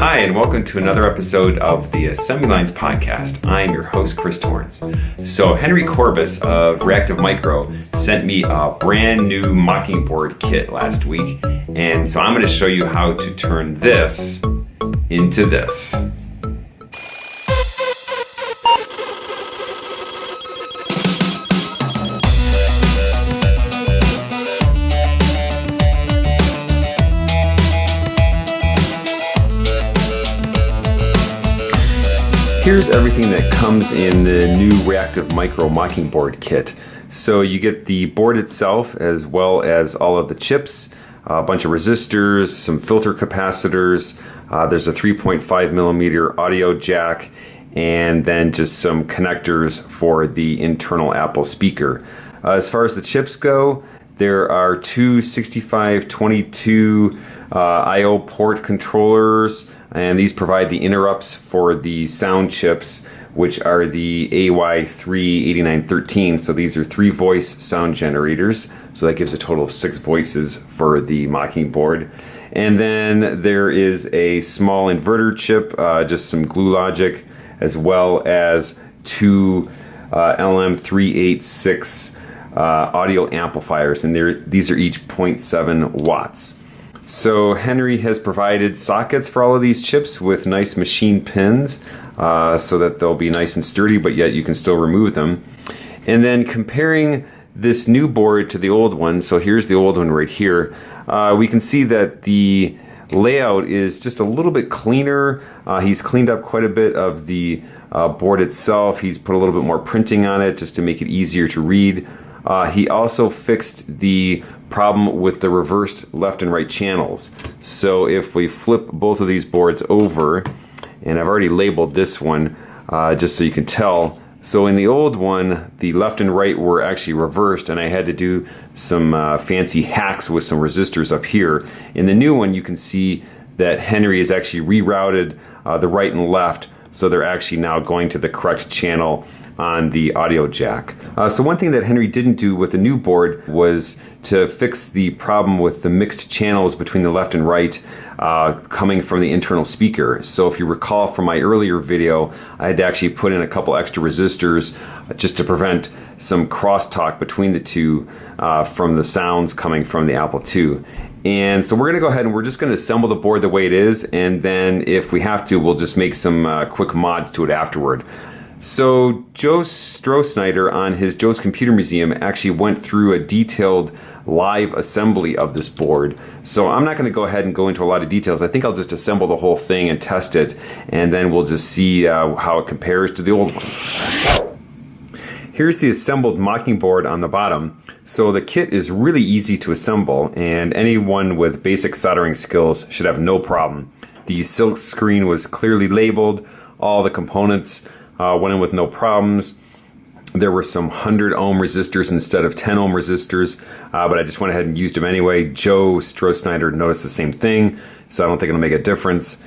Hi, and welcome to another episode of the Assembly Lines podcast. I'm your host, Chris Torrence. So, Henry Courbis of Reactive Micro sent me a brand new Mockingboard kit last week, and so I'm going to show you how to turn this into this. Here's everything that comes in the new Reactive Micro Mockingboard kit. So you get the board itself as well as all of the chips, a bunch of resistors, some filter capacitors, uh, there's a 3.5 millimeter audio jack, and then just some connectors for the internal Apple speaker. Uh, as far as the chips go, there are two 6522 uh, I.O. port controllers, and these provide the interrupts for the sound chips, which are the AY38913. So these are three voice sound generators. So that gives a total of six voices for the Mockingboard. And then there is a small inverter chip, uh, just some glue logic, as well as two uh, LM386 uh, audio amplifiers, and these are each 0.7 watts. So Henry has provided sockets for all of these chips with nice machine pins uh, so that they'll be nice and sturdy, but yet you can still remove them. And then comparing this new board to the old one, so here's the old one right here, uh, we can see that the layout is just a little bit cleaner. Uh, he's cleaned up quite a bit of the uh, board itself. He's put a little bit more printing on it just to make it easier to read. Uh, he also fixed the problem with the reversed left and right channels. So if we flip both of these boards over, and I've already labeled this one uh, just so you can tell. So in the old one, the left and right were actually reversed and I had to do some uh, fancy hacks with some resistors up here. In the new one, you can see that Henry has actually rerouted uh, the right and left so they're actually now going to the correct channel on the audio jack. Uh, so one thing that Henry didn't do with the new board was to fix the problem with the mixed channels between the left and right uh, coming from the internal speaker. So if you recall from my earlier video, I had to actually put in a couple extra resistors just to prevent some crosstalk between the two uh, from the sounds coming from the Apple II. And so we're going to go ahead and we're just going to assemble the board the way it is, and then if we have to, we'll just make some uh, quick mods to it afterward. So Joe Strosnider on his Joe's Computer Museum actually went through a detailed live assembly of this board. So I'm not going to go ahead and go into a lot of details. I think I'll just assemble the whole thing and test it, and then we'll just see uh, how it compares to the old one. Here's the assembled Mockingboard on the bottom. So the kit is really easy to assemble, and anyone with basic soldering skills should have no problem. The silk screen was clearly labeled, all the components uh, went in with no problems. There were some 100 ohm resistors instead of 10 ohm resistors, uh, but I just went ahead and used them anyway. Joe Strosnider noticed the same thing, so I don't think it'll make a difference.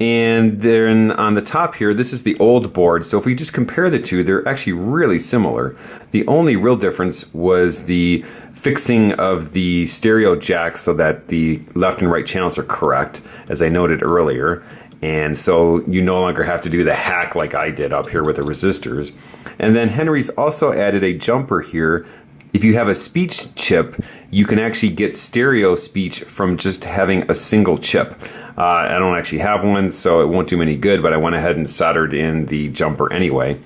And then on the top here, this is the old board. So if we just compare the two, they're actually really similar. The only real difference was the fixing of the stereo jack so that the left and right channels are correct, as I noted earlier. And so you no longer have to do the hack like I did up here with the resistors. And then Henry's also added a jumper here. If you have a speech chip, you can actually get stereo speech from just having a single chip. Uh, I don't actually have one, so it won't do me any good, but I went ahead and soldered in the jumper anyway.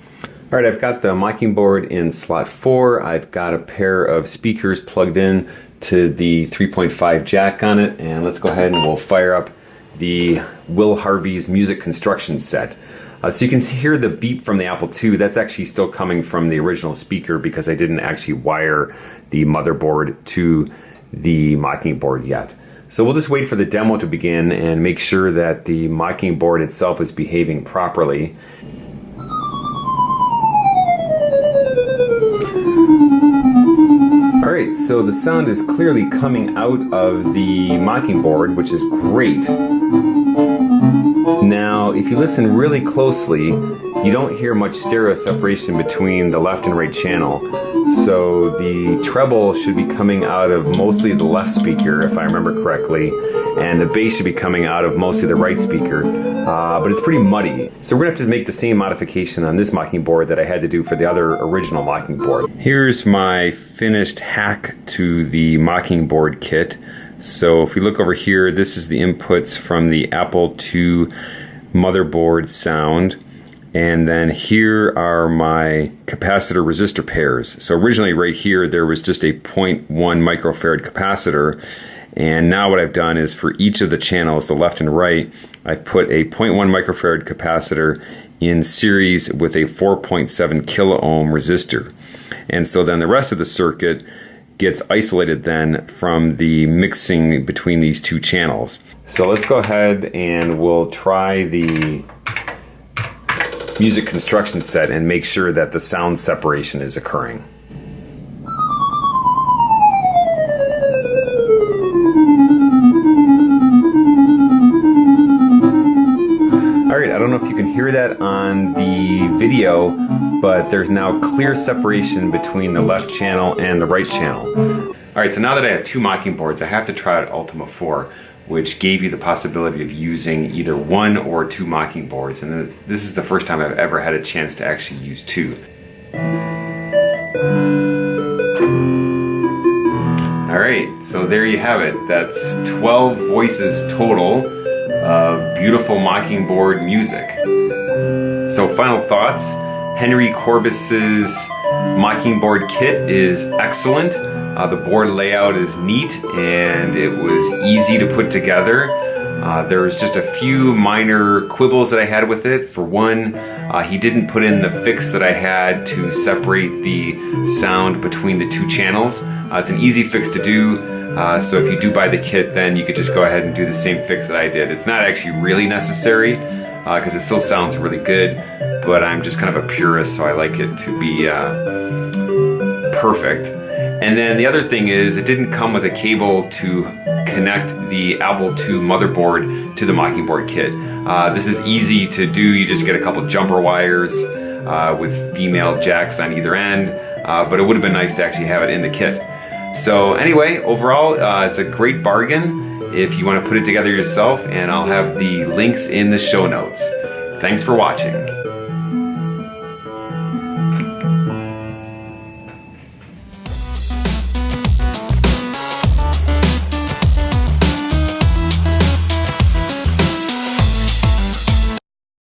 All right, I've got the Mockingboard in slot 4. I've got a pair of speakers plugged in to the 3.5 jack on it, and let's go ahead and we'll fire up the Will Harvey's music construction set. Uh, so you can hear the beep from the Apple II. That's actually still coming from the original speaker because I didn't actually wire the motherboard to the mocking board yet. So we'll just wait for the demo to begin and make sure that the mocking board itself is behaving properly. So the sound is clearly coming out of the Mockingboard, which is great. Now, if you listen really closely, you don't hear much stereo separation between the left and right channel. So the treble should be coming out of mostly the left speaker, if I remember correctly, and the bass should be coming out of mostly the right speaker, uh, but it's pretty muddy. So we're gonna have to make the same modification on this mocking board that I had to do for the other original mocking board. Here's my finished hack to the mocking board kit. So if we look over here, this is the inputs from the Apple II motherboard sound. And then here are my capacitor resistor pairs. So originally right here, there was just a 0.1 microfarad capacitor. And now what I've done is for each of the channels, the left and right, I've put a 0.1 microfarad capacitor in series with a 4.7 kilo ohm resistor. And so then the rest of the circuit gets isolated then from the mixing between these two channels. So let's go ahead and we'll try the music construction set and make sure that the sound separation is occurring. Alright, I don't know if you can hear that on the video, but there's now clear separation between the left channel and the right channel. Alright, so now that I have two mocking boards, I have to try out Ultima 4 which gave you the possibility of using either one or two mocking boards. And this is the first time I've ever had a chance to actually use two. All right, so there you have it. That's 12 voices total of beautiful mocking board music. So final thoughts, Henry Courbis's mocking board kit is excellent. Uh, the board layout is neat and it was easy to put together. Uh, there was just a few minor quibbles that I had with it. For one, uh, he didn't put in the fix that I had to separate the sound between the two channels. Uh, it's an easy fix to do, uh, so if you do buy the kit, then you could just go ahead and do the same fix that I did. It's not actually really necessary, because uh, it still sounds really good, but I'm just kind of a purist, so I like it to be perfect. And then the other thing is it didn't come with a cable to connect the Apple II motherboard to the Mockingboard kit. Uh, this is easy to do. You just get a couple jumper wires uh, with female jacks on either end, uh, but it would have been nice to actually have it in the kit. So anyway, overall, uh, it's a great bargain if you want to put it together yourself, and I'll have the links in the show notes. Thanks for watching.